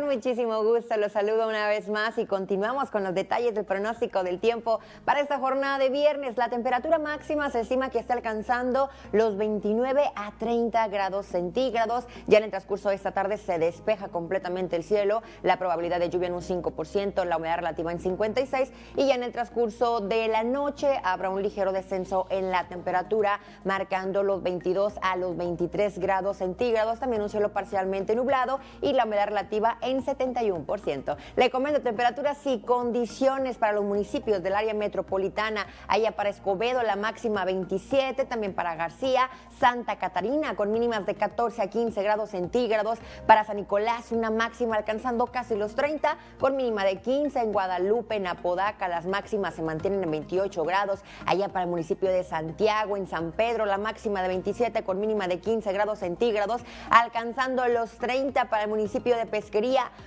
Muchísimo gusto, los saludo una vez más y continuamos con los detalles del pronóstico del tiempo para esta jornada de viernes. La temperatura máxima se estima que está alcanzando los 29 a 30 grados centígrados. Ya en el transcurso de esta tarde se despeja completamente el cielo, la probabilidad de lluvia en un 5%, la humedad relativa en 56 y ya en el transcurso de la noche habrá un ligero descenso en la temperatura, marcando los 22 a los 23 grados centígrados. También un cielo parcialmente nublado y la humedad relativa en 71%. Le comento temperaturas y condiciones para los municipios del área metropolitana. Allá para Escobedo la máxima 27, también para García, Santa Catarina con mínimas de 14 a 15 grados centígrados. Para San Nicolás una máxima alcanzando casi los 30 con mínima de 15. En Guadalupe, en Apodaca las máximas se mantienen en 28 grados. Allá para el municipio de Santiago, en San Pedro la máxima de 27 con mínima de 15 grados centígrados, alcanzando los 30 para el municipio de Pesquería,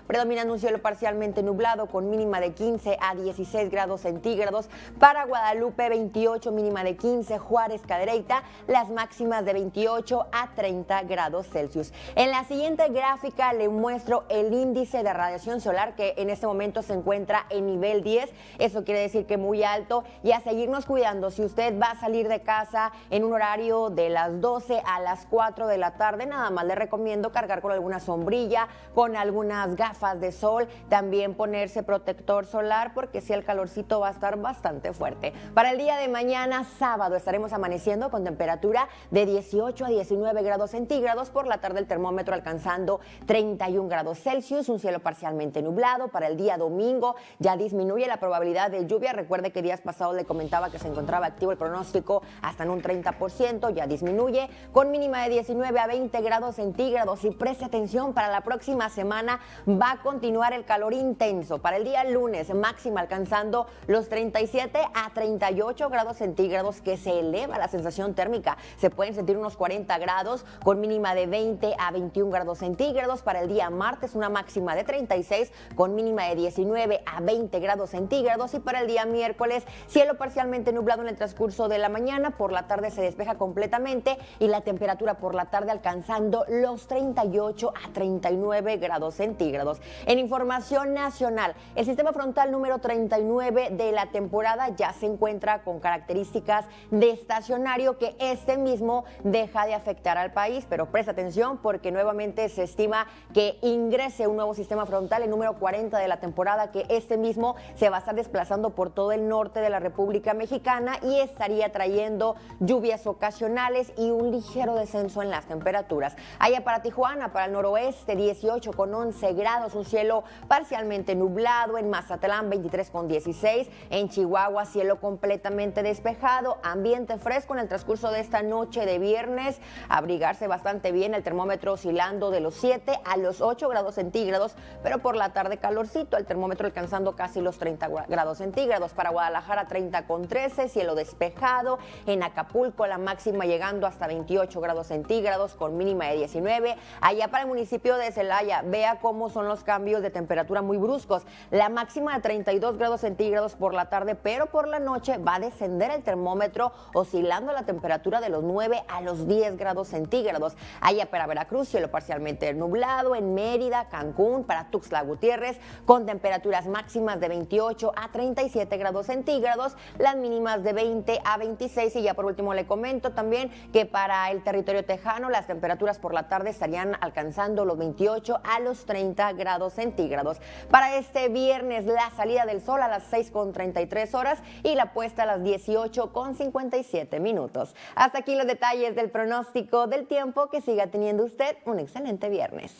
predominando un cielo parcialmente nublado con mínima de 15 a 16 grados centígrados. Para Guadalupe 28, mínima de 15, Juárez, Cadereyta, las máximas de 28 a 30 grados Celsius. En la siguiente gráfica le muestro el índice de radiación solar que en este momento se encuentra en nivel 10. Eso quiere decir que muy alto y a seguirnos cuidando. Si usted va a salir de casa en un horario de las 12 a las 4 de la tarde, nada más le recomiendo cargar con alguna sombrilla, con algunas gafas de sol, también ponerse protector solar porque si el calorcito va a estar bastante fuerte. Para el día de mañana, sábado, estaremos amaneciendo con temperatura de 18 a 19 grados centígrados. Por la tarde el termómetro alcanzando 31 grados Celsius, un cielo parcialmente nublado. Para el día domingo ya disminuye la probabilidad de lluvia. Recuerde que días pasados le comentaba que se encontraba activo el pronóstico hasta en un 30%, ya disminuye con mínima de 19 a 20 grados centígrados. Y preste atención, para la próxima semana va a continuar el calor intenso. Para el día lunes, máxima alcanzando los 37 a 38 grados centígrados, que se eleva la sensación térmica. Se pueden sentir unos 40 grados con mínima de 20 a 21 grados centígrados. Para el día martes, una máxima de 36 con mínima de 19 a 20 grados centígrados. Y para el día miércoles, cielo parcialmente nublado en el transcurso de la mañana. Por la tarde se despeja completamente y la temperatura por la tarde alcanzando los 38 a 39 grados centígrados. En información nacional, el sistema frontal número 39 de la temporada ya se encuentra con características de estacionario que este mismo deja de afectar al país, pero presta atención porque nuevamente se estima que ingrese un nuevo sistema frontal, el número 40 de la temporada, que este mismo se va a estar desplazando por todo el norte de la República Mexicana y estaría trayendo lluvias ocasionales y un ligero descenso en las temperaturas. Allá para Tijuana, para el noroeste, 18 con 11 grados, un cielo parcialmente nublado, en Mazatlán 23 con 16, en Chihuahua cielo completamente despejado, ambiente fresco en el transcurso de esta noche de viernes, abrigarse bastante bien, el termómetro oscilando de los 7 a los 8 grados centígrados, pero por la tarde calorcito, el termómetro alcanzando casi los 30 grados centígrados, para Guadalajara 30 con 13, cielo despejado, en Acapulco la máxima llegando hasta 28 grados centígrados con mínima de 19, allá para el municipio de Celaya, vea cómo son los cambios de temperatura muy bruscos, la máxima de 32 grados centígrados por la tarde, pero por la noche va a descender el termómetro oscilando la temperatura de los 9 a los 10 grados centígrados. Allá para Veracruz, cielo parcialmente nublado, en Mérida, Cancún, para Tuxtla Gutiérrez, con temperaturas máximas de 28 a 37 grados centígrados, las mínimas de 20 a 26 y ya por último le comento también que para el territorio tejano las temperaturas por la tarde estarían alcanzando los 28 a los 30 grados centígrados. Para este viernes la salida del sol a las 6 con 33 horas y la puesta a las 18 con 57 minutos. Hasta aquí los detalles del pronóstico del tiempo. Que siga teniendo usted un excelente viernes.